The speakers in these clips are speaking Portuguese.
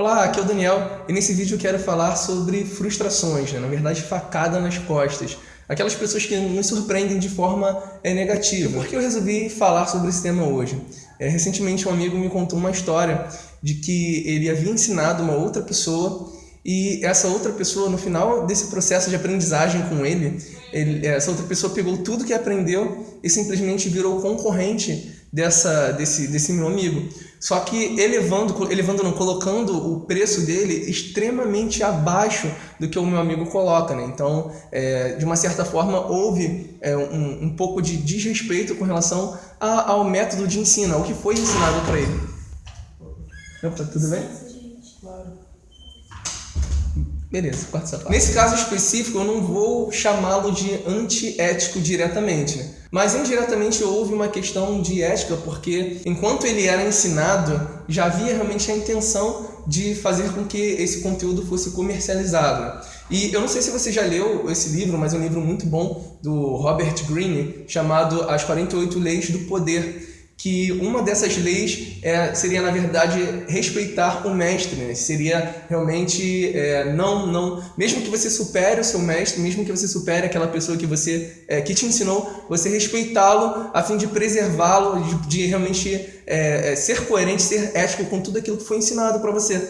Olá, aqui é o Daniel e nesse vídeo eu quero falar sobre frustrações, né? na verdade facada nas costas. Aquelas pessoas que nos surpreendem de forma é, negativa. Por que eu resolvi falar sobre esse tema hoje? É, recentemente um amigo me contou uma história de que ele havia ensinado uma outra pessoa e essa outra pessoa, no final desse processo de aprendizagem com ele, ele, essa outra pessoa pegou tudo que aprendeu e simplesmente virou concorrente dessa, desse, desse meu amigo. Só que elevando, elevando não, colocando o preço dele extremamente abaixo do que o meu amigo coloca. Né? Então, é, de uma certa forma, houve é, um, um pouco de desrespeito com relação a, ao método de ensino, ao que foi ensinado para ele. Opa, tudo bem? Beleza, quarto sapato. Nesse caso específico, eu não vou chamá-lo de antiético diretamente, né? Mas indiretamente houve uma questão de ética, porque enquanto ele era ensinado, já havia realmente a intenção de fazer com que esse conteúdo fosse comercializado. E eu não sei se você já leu esse livro, mas é um livro muito bom do Robert Greene, chamado As 48 Leis do Poder que uma dessas leis é, seria, na verdade, respeitar o mestre, né? seria realmente é, não, não, mesmo que você supere o seu mestre, mesmo que você supere aquela pessoa que você é, que te ensinou, você respeitá-lo a fim de preservá-lo, de, de, realmente é, é, ser coerente, ser ético com tudo aquilo que foi ensinado para você.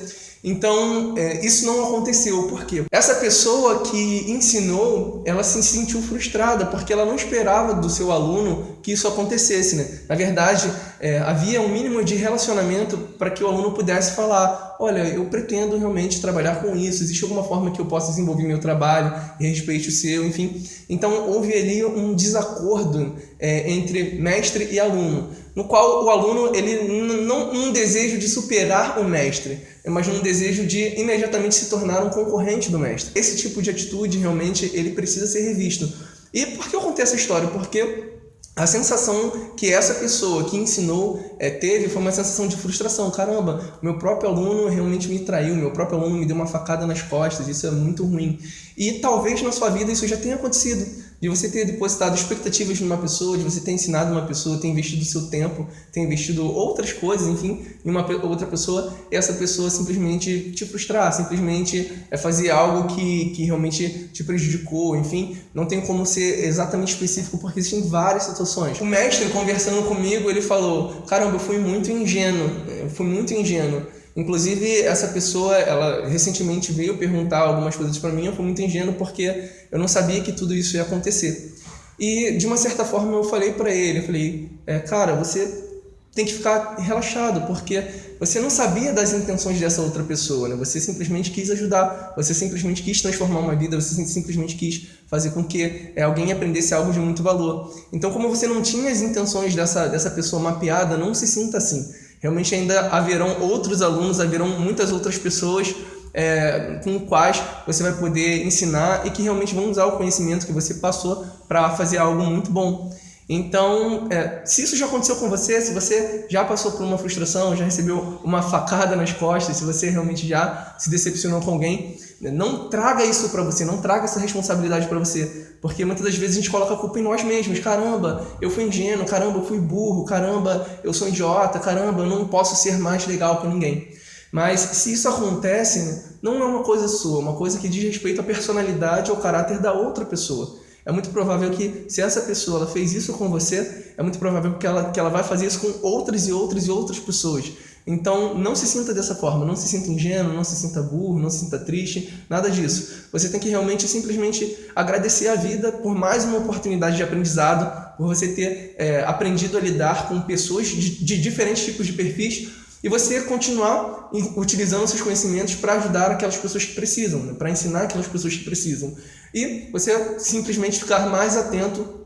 Então, é, isso não aconteceu, por quê? Essa pessoa que ensinou, ela se sentiu frustrada, porque ela não esperava do seu aluno que isso acontecesse, né? Na verdade, é, havia um mínimo de relacionamento para que o aluno pudesse falar, olha, eu pretendo realmente trabalhar com isso, existe alguma forma que eu possa desenvolver meu trabalho e respeite o seu, enfim. Então, houve ali um desacordo é, entre mestre e aluno, no qual o aluno, ele não um desejo de superar o mestre, mas um desejo de imediatamente se tornar um concorrente do mestre. Esse tipo de atitude, realmente, ele precisa ser revisto. E por que eu contei essa história? Porque a sensação que essa pessoa que ensinou é, teve foi uma sensação de frustração. Caramba, meu próprio aluno realmente me traiu, meu próprio aluno me deu uma facada nas costas, isso é muito ruim. E talvez na sua vida isso já tenha acontecido de você ter depositado expectativas numa pessoa, de você ter ensinado uma pessoa, ter investido seu tempo, ter investido outras coisas, enfim, em uma outra pessoa, e essa pessoa simplesmente te frustrar, simplesmente é fazer algo que, que realmente te prejudicou, enfim, não tem como ser exatamente específico porque existem várias situações. O mestre conversando comigo, ele falou, caramba, eu fui muito ingênuo, eu fui muito ingênuo. Inclusive, essa pessoa, ela recentemente veio perguntar algumas coisas para mim, eu fui muito ingênuo porque eu não sabia que tudo isso ia acontecer. E, de uma certa forma, eu falei para ele, eu falei, é, cara, você tem que ficar relaxado, porque você não sabia das intenções dessa outra pessoa, né? Você simplesmente quis ajudar, você simplesmente quis transformar uma vida, você simplesmente quis fazer com que é, alguém aprendesse algo de muito valor. Então, como você não tinha as intenções dessa, dessa pessoa mapeada, não se sinta assim. Realmente ainda haverão outros alunos, haverão muitas outras pessoas é, com quais você vai poder ensinar e que realmente vão usar o conhecimento que você passou para fazer algo muito bom. Então, é, se isso já aconteceu com você, se você já passou por uma frustração, já recebeu uma facada nas costas, se você realmente já se decepcionou com alguém, não traga isso para você, não traga essa responsabilidade para você, porque muitas das vezes a gente coloca a culpa em nós mesmos. Caramba, eu fui ingênuo, caramba, eu fui burro, caramba, eu sou idiota, caramba, eu não posso ser mais legal com ninguém. Mas se isso acontece, não é uma coisa sua, é uma coisa que diz respeito à personalidade ou caráter da outra pessoa. É muito provável que, se essa pessoa fez isso com você, é muito provável que ela, que ela vai fazer isso com outras e outras e outras pessoas. Então, não se sinta dessa forma, não se sinta ingênuo, não se sinta burro, não se sinta triste, nada disso. Você tem que realmente simplesmente agradecer a vida por mais uma oportunidade de aprendizado, por você ter é, aprendido a lidar com pessoas de, de diferentes tipos de perfis e você continuar utilizando seus conhecimentos para ajudar aquelas pessoas que precisam, né? para ensinar aquelas pessoas que precisam. E você simplesmente ficar mais atento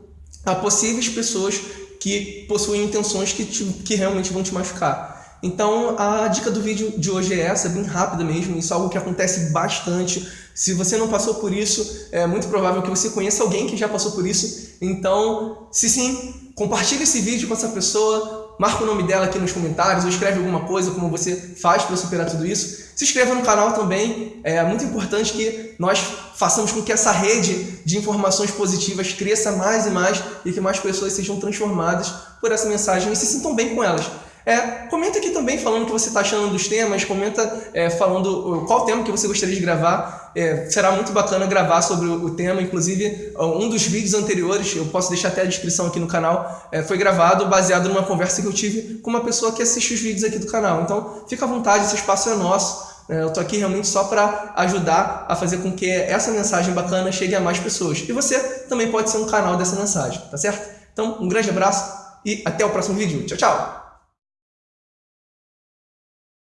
a possíveis pessoas que possuem intenções que, te, que realmente vão te machucar. Então a dica do vídeo de hoje é essa, bem rápida mesmo, isso é algo que acontece bastante. Se você não passou por isso, é muito provável que você conheça alguém que já passou por isso. Então, se sim, compartilhe esse vídeo com essa pessoa, marca o nome dela aqui nos comentários, ou escreve alguma coisa, como você faz para superar tudo isso. Se inscreva no canal também, é muito importante que nós façamos com que essa rede de informações positivas cresça mais e mais e que mais pessoas sejam transformadas por essa mensagem e se sintam bem com elas. É, comenta aqui também falando o que você está achando dos temas, comenta é, falando qual tema que você gostaria de gravar. É, será muito bacana gravar sobre o, o, tema, inclusive um dos vídeos anteriores, eu posso deixar até a descrição aqui no canal, é, foi gravado baseado numa conversa que eu tive com uma pessoa que assiste os vídeos aqui do canal. Então fica à vontade, esse espaço é nosso. É, eu estou aqui realmente só para ajudar a fazer com que essa mensagem bacana chegue a mais pessoas. E você também pode ser um canal dessa mensagem, tá certo? Então, um grande abraço e até o próximo vídeo. Tchau, tchau!